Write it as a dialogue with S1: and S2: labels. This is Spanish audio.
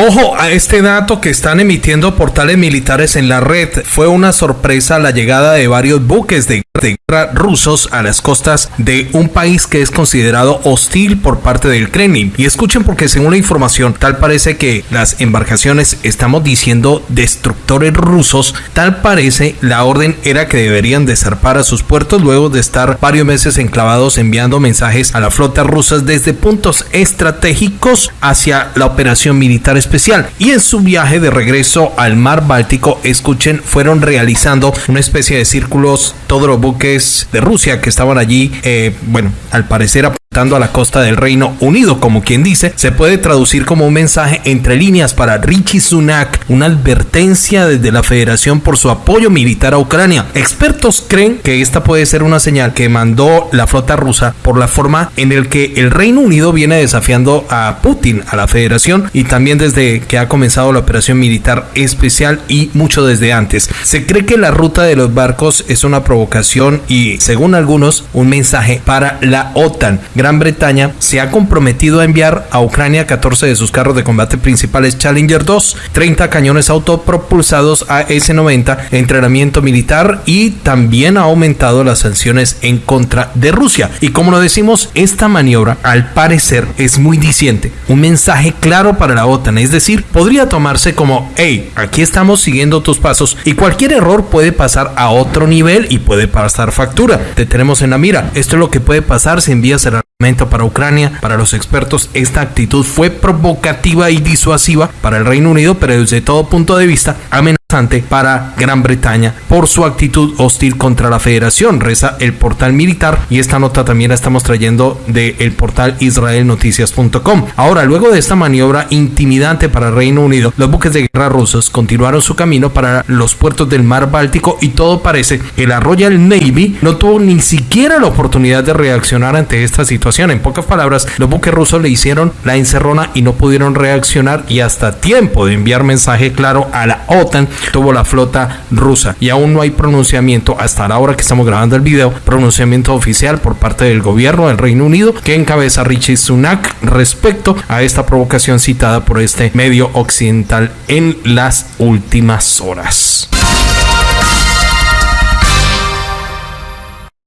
S1: Ojo a este dato que están emitiendo portales militares en la red. Fue una sorpresa la llegada de varios buques de guerra rusos a las costas de un país que es considerado hostil por parte del Kremlin. Y escuchen porque según la información, tal parece que las embarcaciones, estamos diciendo destructores rusos, tal parece la orden era que deberían de zarpar a sus puertos luego de estar varios meses enclavados enviando mensajes a la flota rusa desde puntos estratégicos hacia la operación militar especial. Y en su viaje de regreso al mar Báltico, escuchen, fueron realizando una especie de círculos todos los buques de Rusia que estaban allí, eh, bueno, al parecer a la costa del Reino Unido, como quien dice, se puede traducir como un mensaje entre líneas para Richie Sunak, una advertencia desde la Federación por su apoyo militar a Ucrania. Expertos creen que esta puede ser una señal que mandó la flota rusa por la forma en el que el Reino Unido viene desafiando a Putin, a la Federación y también desde que ha comenzado la operación militar especial y mucho desde antes. Se cree que la ruta de los barcos es una provocación y, según algunos, un mensaje para la OTAN. Bretaña se ha comprometido a enviar a Ucrania 14 de sus carros de combate principales Challenger 2, 30 cañones autopropulsados AS-90, entrenamiento militar y también ha aumentado las sanciones en contra de Rusia. Y como lo decimos, esta maniobra al parecer es muy diciente, un mensaje claro para la OTAN, es decir, podría tomarse como, hey, aquí estamos siguiendo tus pasos y cualquier error puede pasar a otro nivel y puede pasar factura. Te tenemos en la mira. Esto es lo que puede pasar si envías el para Ucrania. Para los expertos, esta actitud fue provocativa y disuasiva para el Reino Unido, pero desde todo punto de vista amenazante para Gran Bretaña. Por su actitud hostil contra la federación, reza el portal militar. Y esta nota también la estamos trayendo del el portal israelnoticias.com. Ahora, luego de esta maniobra intimidante para Reino Unido, los buques de guerra rusos continuaron su camino para los puertos del mar Báltico y todo parece que la Royal Navy no tuvo ni siquiera la oportunidad de reaccionar ante esta situación. En pocas palabras, los buques rusos le hicieron la encerrona y no pudieron reaccionar y hasta tiempo de enviar mensaje claro a la OTAN tuvo la flota rusa. Y aún no hay pronunciamiento hasta la hora que estamos grabando el video, pronunciamiento oficial por parte del gobierno del Reino Unido que encabeza Richie Sunak respecto a esta provocación citada por este medio occidental en las últimas horas.